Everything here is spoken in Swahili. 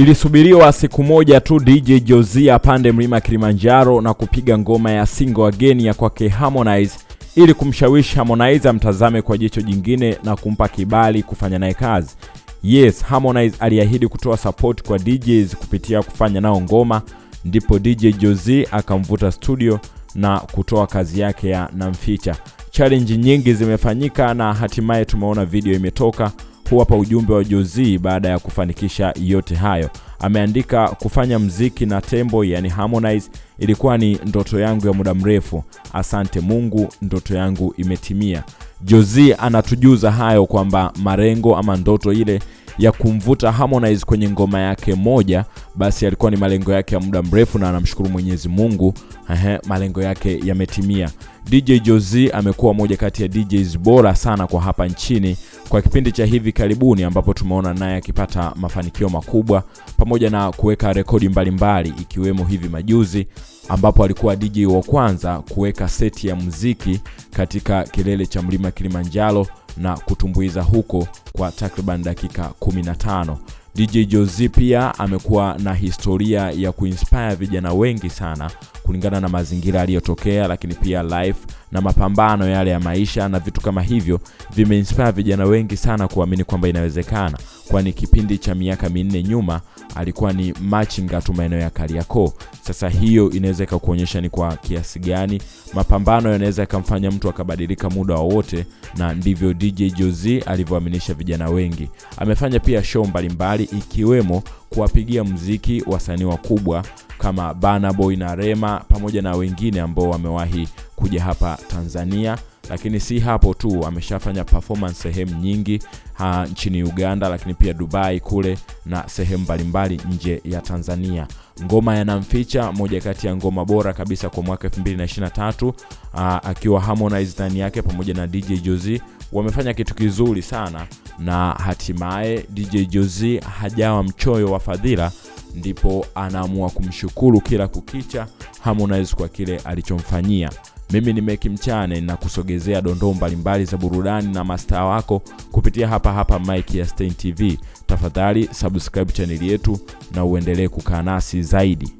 Ilisubiriwa siku moja tu DJ josia apande mlima Kilimanjaro na kupiga ngoma ya single again ya kwake Harmonize ili kumshawishi Harmonize amtazame kwa jicho jingine na kumpa kibali kufanya naye kazi. Yes, Harmonize aliahidi kutoa support kwa DJs kupitia kufanya nao ngoma, ndipo DJ Jozi akamvuta studio na kutoa kazi yake ya Namficha. Challenge nyingi zimefanyika na hatimaye tumeona video imetoka. Huu hapa ujumbe wa Jozi baada ya kufanikisha yote hayo. Ameandika, kufanya mziki na Tembo yani Harmonize ilikuwa ni ndoto yangu ya muda mrefu. Asante Mungu, ndoto yangu imetimia. Jozi anatujuza hayo kwamba marengo ama ndoto ile ya kumvuta Harmonize kwenye ngoma yake moja, basi alikuwa ni malengo yake ya muda mrefu, na anamshukuru Mwenyezi Mungu, ehe, malengo yake yametimia. DJ Jozi amekuwa moja kati ya DJs bora sana kwa hapa nchini kwa kipindi cha hivi karibuni, ambapo tumeona naye akipata mafanikio makubwa pamoja na kuweka rekodi mbalimbali, ikiwemo hivi majuzi ambapo alikuwa DJ wa kwanza kuweka seti ya muziki katika kilele cha mlima Kilimanjaro na kutumbuiza huko kwa takriban dakika 15. DJ Jozi pia amekuwa na historia ya kuinspire vijana wengi sana kulingana na mazingira aliyotokea, lakini pia life na mapambano yale ya maisha na vitu kama hivyo vimeinspire vijana wengi sana kuamini kwamba inawezekana, kwani kipindi cha miaka minne nyuma alikuwa ni machinga tu maeneo ya Kariakoo. Sasa hiyo inaweza ikakuonyesha ni kwa kiasi gani mapambano yanaweza yakamfanya mtu akabadilika muda wowote, na ndivyo DJ Jozi alivyoaminisha vijana wengi. Amefanya pia show mbalimbali ikiwemo kuwapigia mziki wasanii wakubwa kama Burna Boy na Rema pamoja na wengine ambao wamewahi kuja hapa Tanzania, lakini si hapo tu, ameshafanya performance sehemu nyingi ha, nchini Uganda, lakini pia Dubai kule na sehemu mbalimbali nje ya Tanzania. Ngoma yanamficha moja kati ya ngoma bora kabisa kwa mwaka 2023 akiwa Harmonize ndani yake pamoja na DJ Jozi wamefanya kitu kizuri sana, na hatimaye DJ Jozi hajawa mchoyo wa fadhila ndipo anaamua kumshukuru kila kukicha Harmonize kwa kile alichomfanyia. Mimi ni Meki Mchane na kusogezea dondoo mbalimbali za burudani na mastaa wako kupitia hapa hapa Mike ya Stein TV. Tafadhali subscribe chaneli yetu na uendelee kukaa nasi zaidi.